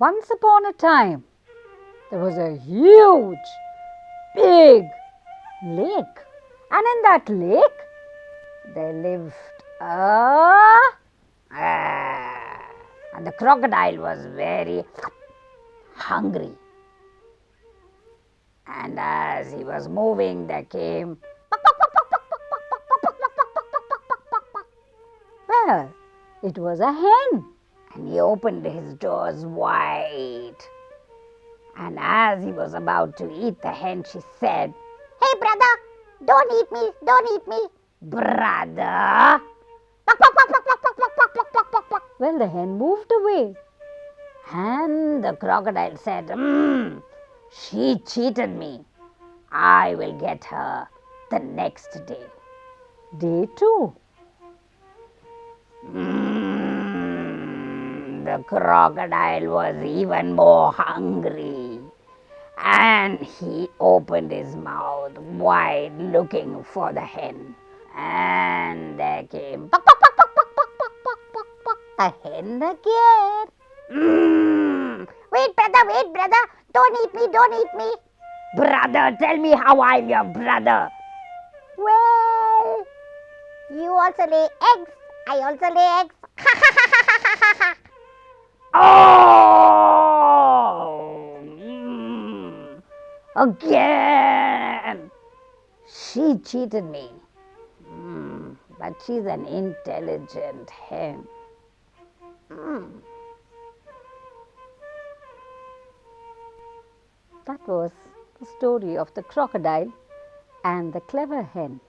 Once upon a time, there was a huge, big lake. And in that lake, there lived a. Ah, and the crocodile was very hungry. And as he was moving, there came. Well, it was a hen, he opened his doors wide. And as he was about to eat the hen, she said, Hey, brother, don't eat me, don't eat me. Brother. Well, the hen moved away. And the crocodile said, mm, She cheated me. I will get her the next day. Day two. The crocodile was even more hungry and he opened his mouth wide looking for the hen. And there came a hen again. Mm. Wait, brother, wait, brother. Don't eat me, don't eat me. Brother, tell me how I'm your brother. Well, you also lay eggs. I also lay eggs. oh! Mm. Again! She cheated me. Mm. But she's an intelligent hen. Mm. That was the story of the crocodile and the clever hen.